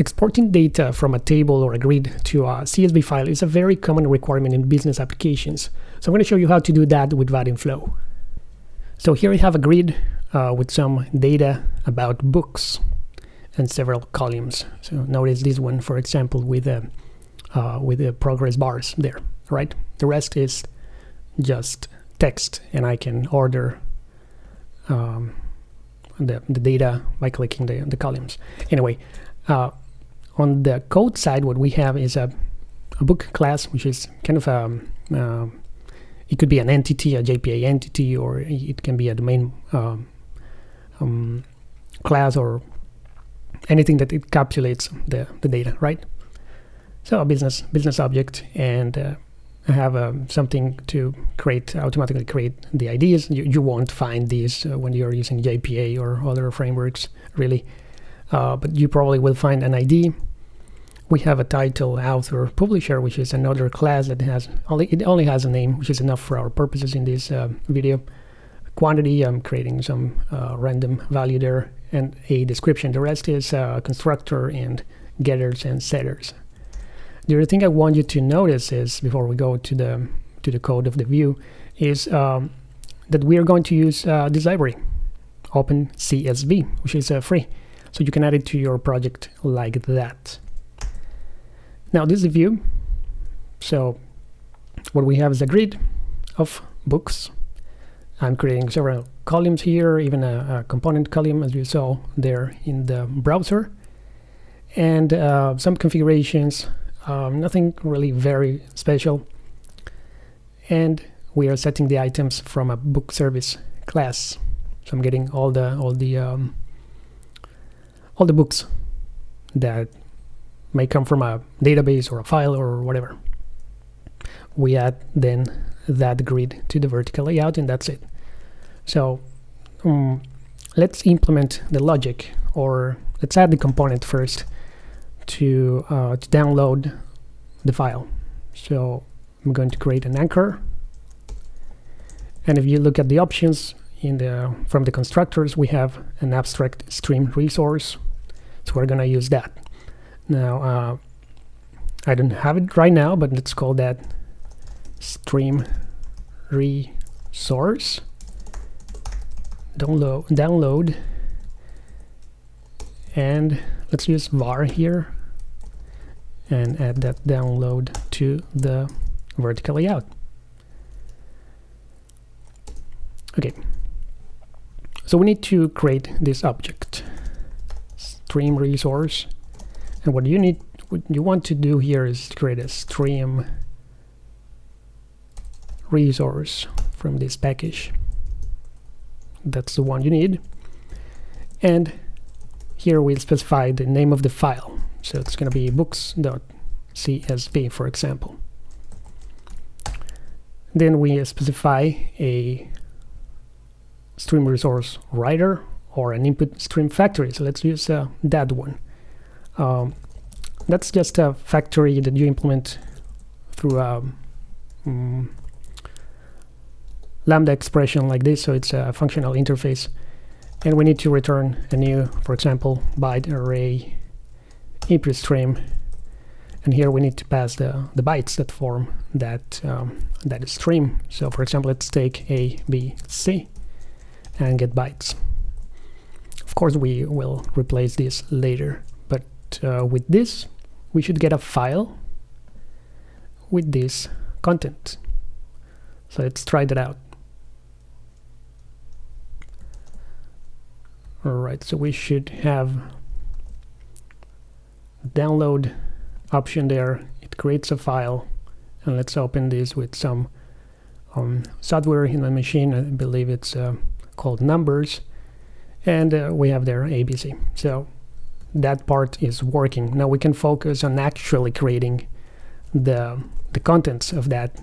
Exporting data from a table or a grid to a CSV file is a very common requirement in business applications. So I'm going to show you how to do that with Vaadin Flow. So here we have a grid uh, with some data about books and several columns. So notice this one, for example, with a uh, with the progress bars there, right? The rest is just text, and I can order um, the, the data by clicking the, the columns. Anyway, uh, on the code side, what we have is a, a book class, which is kind of a, um, uh, it could be an entity, a JPA entity, or it can be a domain um, um, class or anything that encapsulates the, the data, right? So a business business object, and uh, I have um, something to create automatically create the IDs. You, you won't find these uh, when you're using JPA or other frameworks, really, uh, but you probably will find an ID. We have a title, author, publisher, which is another class that has only it only has a name, which is enough for our purposes in this uh, video. Quantity, I'm creating some uh, random value there, and a description. The rest is uh, constructor and getters and setters. The other thing I want you to notice is before we go to the to the code of the view is um, that we are going to use uh, this library, OpenCSV, which is uh, free. So you can add it to your project like that. Now this is a view. So what we have is a grid of books. I'm creating several columns here, even a, a component column as you saw there in the browser. And uh, some configurations um, nothing really very special and we are setting the items from a book service class so I'm getting all the all the um, all the books that may come from a database or a file or whatever we add then that grid to the vertical layout and that's it so um, let's implement the logic or let's add the component first to, uh, to download the file. So I'm going to create an anchor. And if you look at the options in the from the constructors, we have an abstract stream resource. So we're going to use that. Now, uh, I don't have it right now, but let's call that stream resource. Download, download, and let's use var here and add that download to the vertical layout. Okay, so we need to create this object, stream resource, and what you need, what you want to do here is create a stream resource from this package. That's the one you need, and here we'll specify the name of the file. So it's going to be books.csv, for example. Then we specify a stream resource writer or an input stream factory. So let's use uh, that one. Um, that's just a factory that you implement through a um, lambda expression like this. So it's a functional interface. And we need to return a new, for example, byte array input stream and here we need to pass the, the bytes that form that um, that stream so for example let's take a b c and get bytes of course we will replace this later uh, with this we should get a file with this content. So let's try that out. All right so we should have download option there. It creates a file and let's open this with some um, software in my machine. I believe it's uh, called numbers. And uh, we have there ABC so that part is working. Now we can focus on actually creating the the contents of that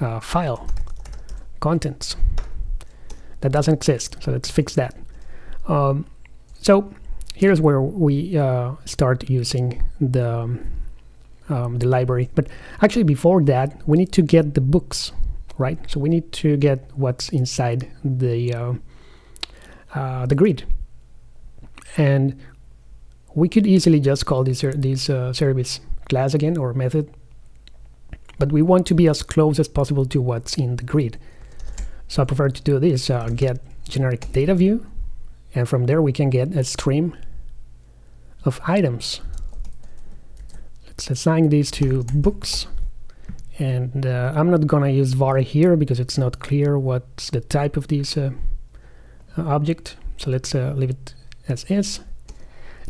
uh, file. Contents. That doesn't exist so let's fix that. Um, so here's where we uh, start using the um, the library. But actually before that we need to get the books right? So we need to get what's inside the uh, uh, the grid. And we could easily just call this, this uh, service class again or method but we want to be as close as possible to what's in the grid. So I prefer to do this uh, get generic data view and from there we can get a stream of items. Let's assign these to books and uh, I'm not gonna use var here because it's not clear what's the type of this uh, object. So let's uh, leave it as is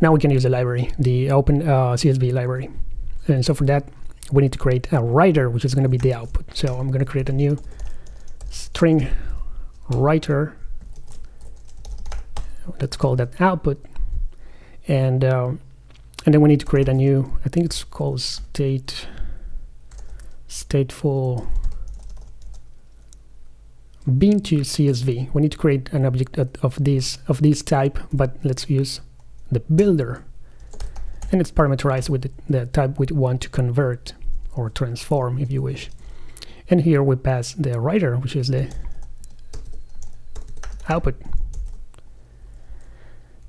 now we can use the library the open uh, CSV library. And so for that we need to create a writer which is going to be the output. So I'm going to create a new string writer. Let's call that output. And um, and then we need to create a new I think it's called state stateful bean to CSV we need to create an object of this of this type but let's use the builder. And it's parameterized with the, type we want to convert or transform if you wish. And here we pass the writer which is the output.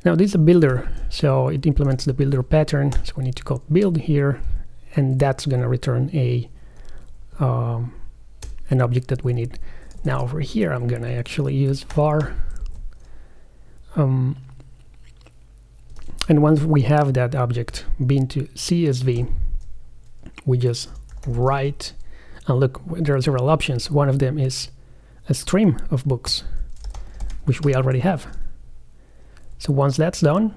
Now this is a builder so it implements the builder pattern. So we need to call build here and that's going to return a um, an object that we need. Now over here I'm gonna actually use var. Um, and once we have that object bean to CSV we just write and look there are several options. One of them is a stream of books which we already have. So once that's done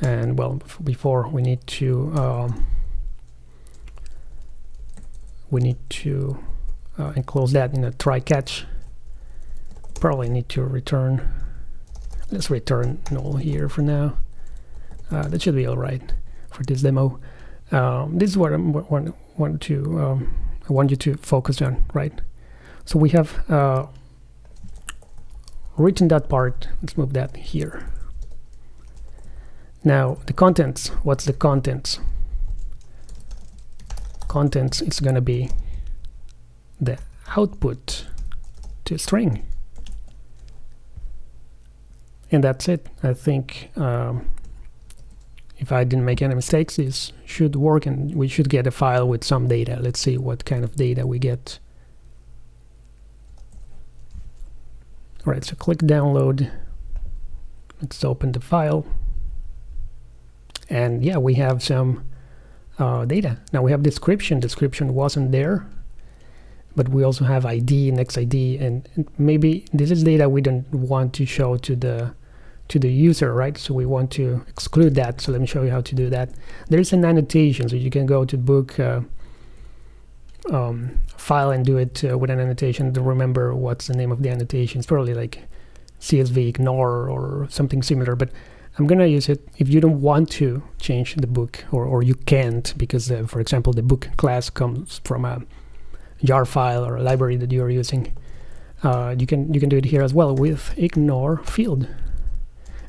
and well before we need to um, we need to uh, enclose that in a try catch probably need to return let's return null here for now. Uh, that should be all right for this demo. Um, this is what I want, want to um, I want you to focus on right? So we have uh, written that part. Let's move that here. Now the contents. What's the contents? Contents is going to be the output to string and that's it. I think um, if I didn't make any mistakes this should work and we should get a file with some data. Let's see what kind of data we get. Alright so click download. Let's open the file. And yeah we have some uh, data. Now we have description. Description wasn't there, but we also have ID, next ID, and, and maybe this is data we don't want to show to the to the user, right? So we want to exclude that. So let me show you how to do that. There's an annotation, so you can go to book uh, um, file and do it uh, with an annotation remember what's the name of the annotation. It's probably like CSV ignore or something similar, but I'm gonna use it if you don't want to change the book or, or you can't because uh, for example the book class comes from a jar file or a library that you're using uh, you can you can do it here as well with ignore field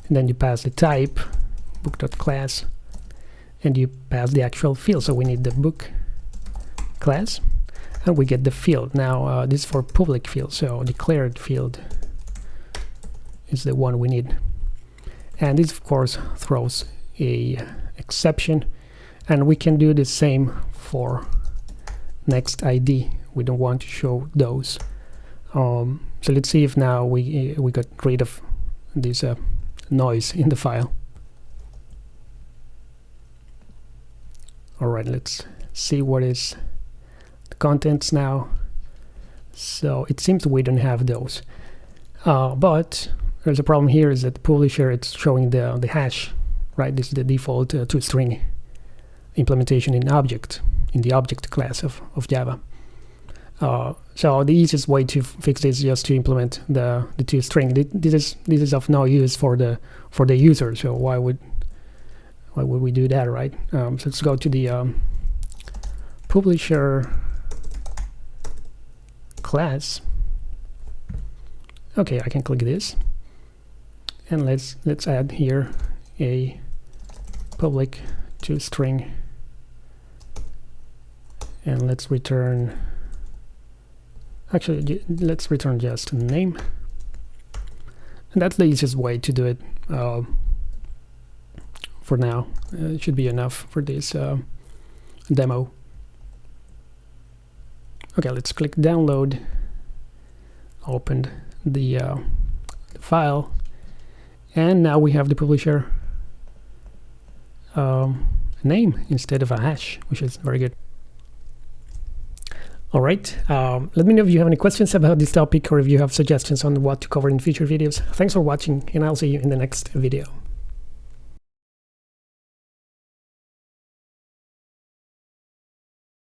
and then you pass the type book.class and you pass the actual field. So we need the book class and we get the field. Now uh, this is for public field so declared field is the one we need. And this of course throws a exception and we can do the same for next ID we don't want to show those. Um, so let's see if now we we got rid of this uh, noise in the file. Alright let's see what is the contents now. So it seems we don't have those. Uh, but there's a problem here is that publisher it's showing the the hash right? This is the default uh, string implementation in object in the object class of, of Java uh, so the easiest way to fix this is just to implement the the toString this is this is of no use for the for the user so why would why would we do that right? Um, so let's go to the um, publisher class. Okay I can click this. And let's let's add here a public to string. And let's return actually let's return just name and that's the easiest way to do it uh, for now. Uh, it should be enough for this uh, demo. Okay, let's click download. Opened the, uh, the file, and now we have the publisher um, name instead of a hash, which is very good. All right, um, let me know if you have any questions about this topic or if you have suggestions on what to cover in future videos. Thanks for watching, and I'll see you in the next video.